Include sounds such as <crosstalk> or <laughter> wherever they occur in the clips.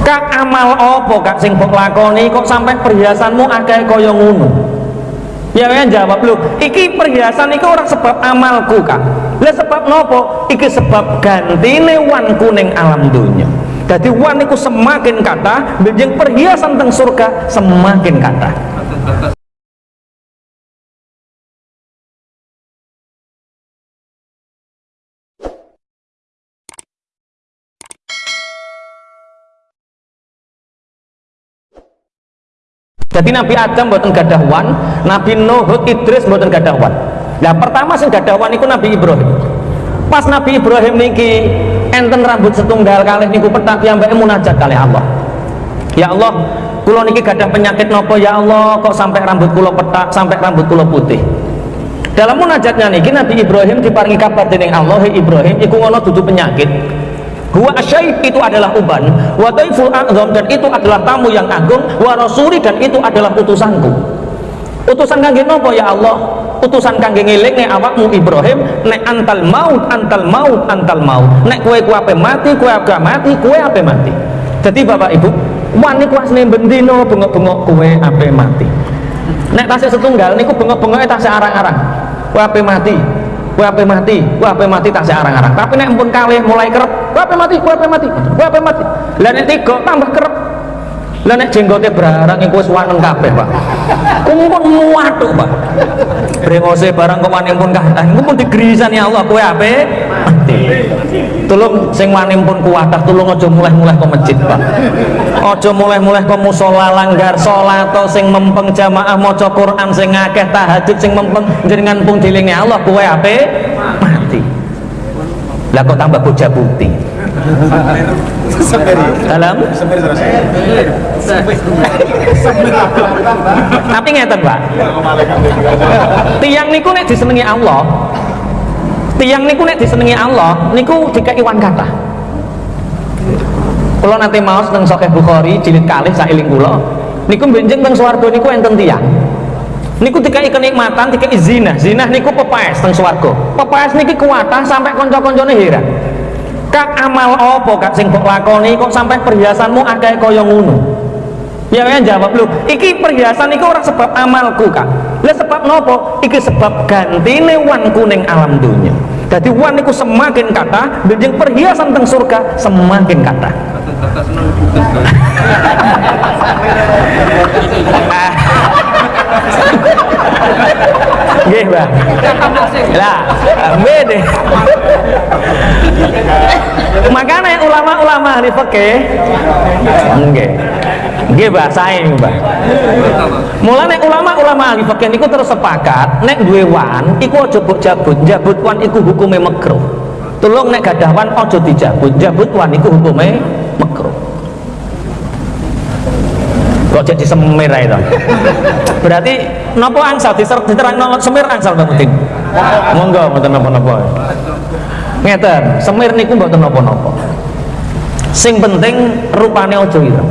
Kak amal apa kak sing lakoni kok sampai perhiasanmu akeh kaya ngono? Ya kan jawab lu, iki perhiasan iki orang sebab amalku kak. Lah sebab nopo? Iki sebab gantine wan kuning alam dunia. Jadi wan iku semakin kata, benjing perhiasan teng surga semakin kata. Jadi Nabi Adam buatan gadawan, Nabi Nuh, Idris buatan gadawan. Nah pertama sing gadawan itu Nabi Ibrahim. Pas Nabi Ibrahim niki enten rambut setunggal kali niku petak yang munajat kali Allah. Ya Allah, kulo niki gadah penyakit nopo ya Allah kok sampai rambut kulo petak, sampai rambut kulo putih. Dalam munajatnya niki Nabi Ibrahim diparingi kabar dening Allah, Ibrahim iku ngono dudu penyakit Huwa asyaib itu adalah uban, wa daiful a'zam dan itu adalah tamu yang agung, wa rasuli dan itu adalah utusanku. Utusan kangge nopo ya Allah? Utusan kangge ngelingne awakmu Ibrahim, nek antal maut, antal maut, antal maut. Nek kue kue ape mati, kue ape mati, kue ape mati. Jadi Bapak Ibu, wani kuasne bendino bengok-bengok kue ape mati. Nek tasih setunggal niku bengok-bengoke tasih arang-arang. Kue ape mati, kue ape mati, kue ape mati tasih arang-arang. Tapi nek pun kalih mulai kerep Wape mati, wape mati, wape mati. Lah nek tiga tambah kerep. Lah nek jenggote berarang iku wis wanen kabeh, Pak. Kumpul muatuk, Pak. Brengose barang kok pun kathah. Iku pun digerisan ya Allah kowe ape mati. Tulung sing wani pun kuatah, tulung aja mulai-mulai ke masjid, Pak. Mulai-mulai ke musala langgar salat sing mempeng jamaah maca Quran sing akeh tahajud sing mempeng jenengan pun dilingi Allah kowe ape mati. Lah kok tambah bocah putih? Dalam? Tapi ngeten pak. Tiang niku nek disenengi Allah tiang niku nek disenengi Allah niku jika iwan kata kalau nanti mau tentang sokeh Bukhari jilid kalih sailing kula niku benjeng teng swarga niku enten tiang. Niku dikai kenikmatan dikai zina zina niku pepaes teng swarga. Pepaes niki kuatah sampai konco-koncone heran kak amal apa kak sing kok lakoni kok sampai perhiasanmu akeh kaya ngono? Ya kan jawab lu iki perhiasan iki orang sebab amalku kak. Lah sebab nopo? Iki sebab gantine wan kuning alam dunia. Jadi wan itu semakin kata benjing perhiasan teng surga semakin kata <laughs> Nggih, Mbak. Lah, bede. Ulama-ulama ahli fikih nggih. Nggih, Mbak, sae Mbak. Mulane ulama-ulama ahli fikih niku terus sepakat nek duwe wan iku aja mbok jabut. Jabut wan iku hukume makruh. Tulung nek gadah wan aja dijabut. Jabut wan iku hukume makruh kok jadi semir itu berarti nopo angsal diterang nopo semir angsal Mbak Mutin monggo mboten nopo-nopo ngeten semir niku mboten nopo-nopo sing penting rupane ojo ireng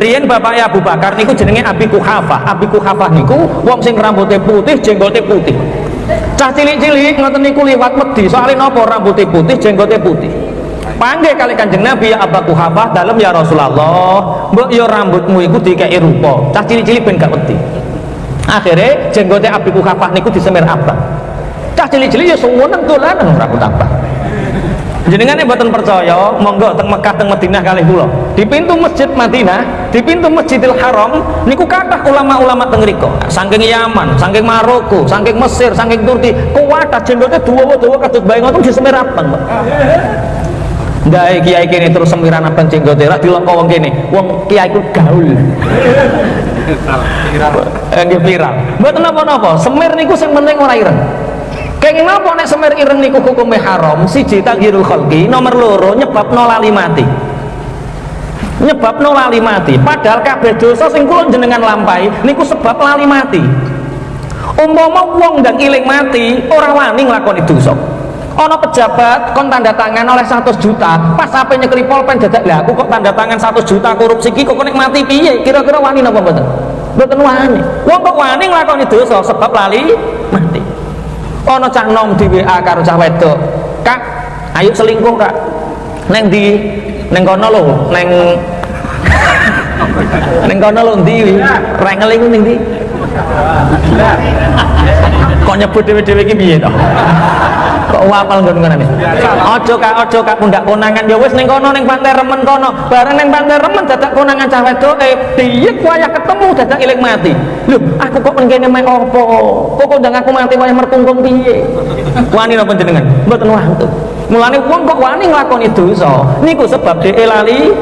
Rian bapaknya Abu Bakar niku jenenge Abi Kuhafah. Abi Kuhafah niku wong sing rambutnya putih jenggotnya putih. Cah cilik-cilik ngoten niku liwat wedi. Soalnya nopo rambutnya putih jenggotnya putih? Panggil kali kanjeng Nabi ya Abu Kuhafah dalam ya Rasulullah mbok yo rambutmu iku dikei rupa. Cah cilik-cilik ben gak wedi. Akhirnya jenggotnya Abu Kuhafah niku disemir abang. Cah cilik-cilik ya suweneng dolanan rambut abang jenengan buatan percaya monggo teng Mekah teng Madinah kali kula di pintu masjid Madinah di pintu Masjidil Haram niku kathah ulama-ulama teng riko saking Yaman saking Maroko saking Mesir saking Turki kuwatah jenggotnya dua-dua katut bayi ngoten disemir abang Ndai kiai kene terus semiran abang jenggote ra dilongko wong kene. Wong kiai ku gaul. Nggih viral. Mboten napa-napa, semir niku sing penting ora ireng. Kenging napa nek semir ireng niku hukume haram? Siji taghirul khalqi, nomor loro nyebabno lali mati. Nyebabno lali mati. Padahal kabeh dosa sing kula jenengan lampahi niku sebab lali mati. Umpama wong ndang iling mati, ora wani nglakoni dosa ono pejabat kon tanda tangan oleh 100 juta pas apa nyekeli polpen dadak lah aku kok tanda tangan 100 juta korupsi ki kok mati piye kira-kira wani napa mboten mboten wani wong kok wani nglakoni dosa sebab lali mati ono cah nom di WA karo cah wedok. Kak ayo selingkuh kak. Neng di neng kono lho neng <laughs> neng kono lho ndi? Rengeling ning ndi? Kok nyebut dhewe-dhewe iki piye to? Kok wapal nggon ngene aja kak aja kak pundak konangan. Ya wis ning kono ning pantai remen kono. Bareng ning pantai remen dadak konangan cah wedoke diyek wayah ketemu dadak iling mati lho aku kok ngene mek opo kok kok ndang aku mati wayah mertungkung piye? Wani napa jenengan? Mboten wantu mulane wong kok wani nglakoni dosa. Niku sebab dhek lali